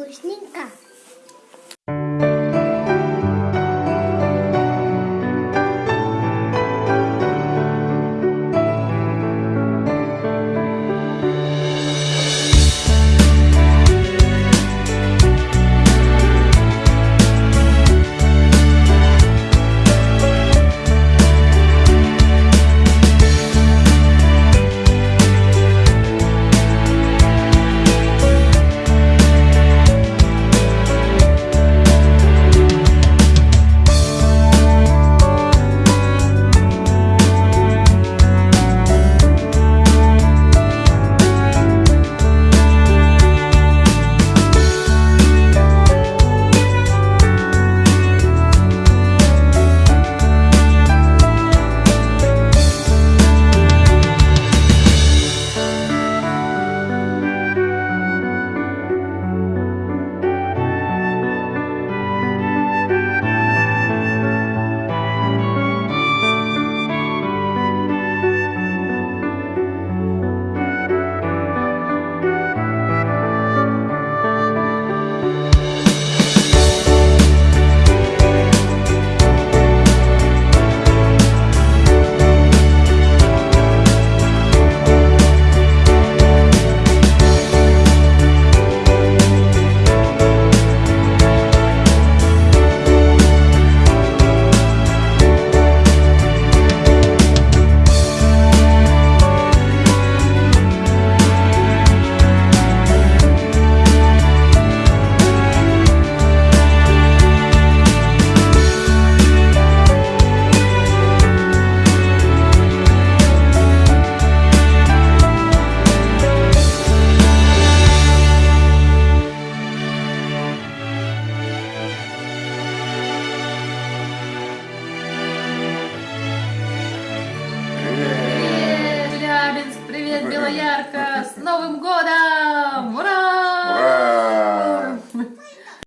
Вкусненько. Верка, с Новым годом! Ура! Ура!